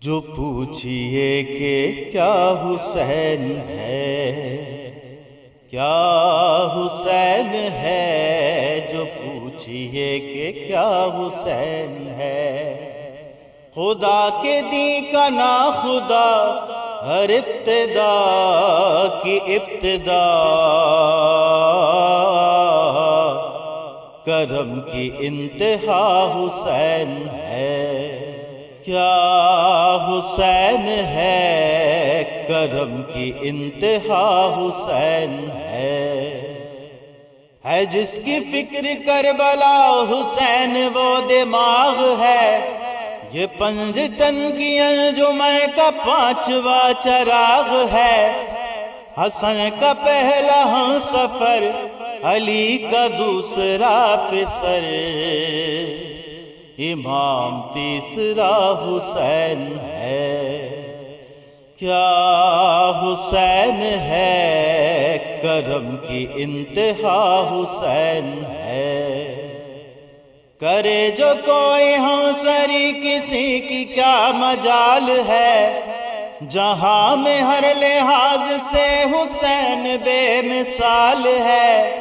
جو پوچھئے کہ کیا حسین ہے؟ کیا حسین ہے؟ جو پوچھئے کہ کیا حسین ہے؟ خدا کے دی کا نا خدا، ہر ابتدا کی ابتدا۔ کرم کی انتہا حسین ہے۔ کیا حسین ہے؟ کرم کی انتہا حسین ہے۔ ہے جس کی فکر کربلا حسین وہ دماغ ہے۔ یہ پنج تن کی انجمن کا پانچواں چراغ ہے۔ حسن کا پہلا ہم سفر، علی کا دوسرا پسر۔ امام تیسرا حسین ہے۔ کیا حسین ہے؟ کرم کی انتہا حسین ہے۔ کرے جو کوئی ہم سری کسی کی کیا مجال ہے۔ جہاں میں ہر لحاظ سے حسین بے مثال ہے۔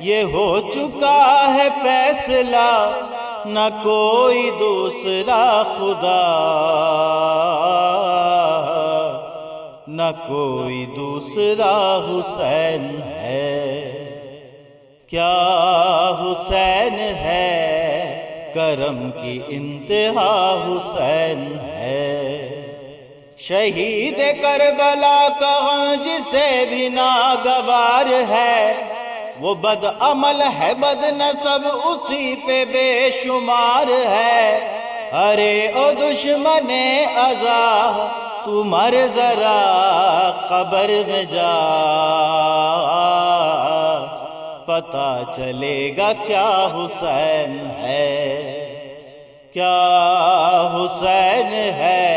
یہ ہو چکا ہے فیصلہ۔ نہ کوئی دوسرا خدا، نہ کوئی دوسرا حسین ہے۔ کیا حسین ہے؟ کرم کی انتہا حسین ہے۔ شہید کربلا کا جسے بھی ناگوار ہے۔ وہ بد عمل ہے، بد نصب اسی پہ بے شمار ہے۔ ارے او دشمن ازا تو مر ذرا قبر میں جا۔ پتا چلے گا کیا حسین ہے۔ کیا حسین ہے؟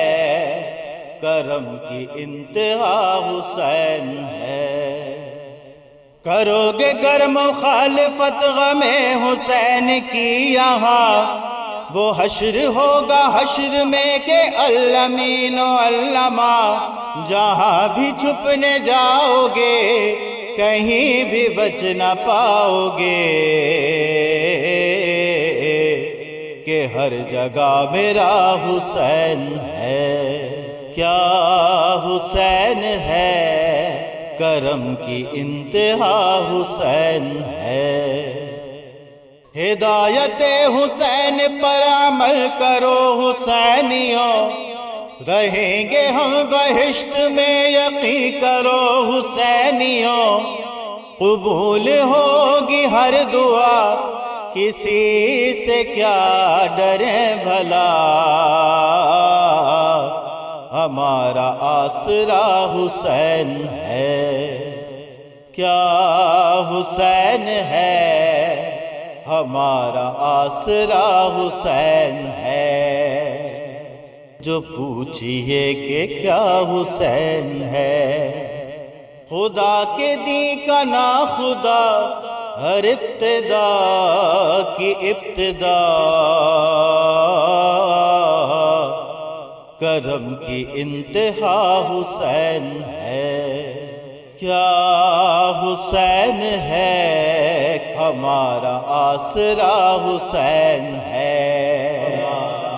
کرم کی انتہا حسین ہے۔ کرو گے گر مخالفت غم حسین کی یہاں۔ وہ حشر ہوگا حشر میں کہ علمین و علماء جہاں بھی چھپنے جاؤ گے کہیں بھی بچ نہ پاؤ گے کہ ہر جگہ میرا حسین ہے، کیا حسین ہے؟ کرم کی انتہا حسین ہے۔ ہدایت حسین پر عمل کرو حسینیوں۔ رہیں گے ہم بہشت میں یقین کرو حسینیوں۔ قبول ہوگی ہر دعا، کسی سے کیا ڈریں بھلا۔ ہمارا آسرا حسین ہے۔ کیا حسین ہے؟ ہمارا آسرا حسین ہے۔ جو پوچھئے کہ کیا حسین ہے؟ خدا کے دی کا نا خدا، ہر ابتدا کی ابتدا۔ کرم کی انتہا حسین ہے۔ کیا حسین ہے؟ ہمارا آسرا حسین ہے۔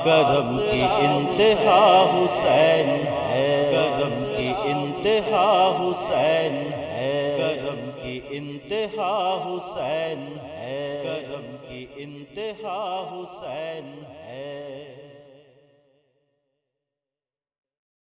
کرم کی انتہا حسین ہے۔ کرم کی انتہا حسین ہے۔ کرم کی انتہا حسین ہے۔ کرم کی انتہا حسین ہے۔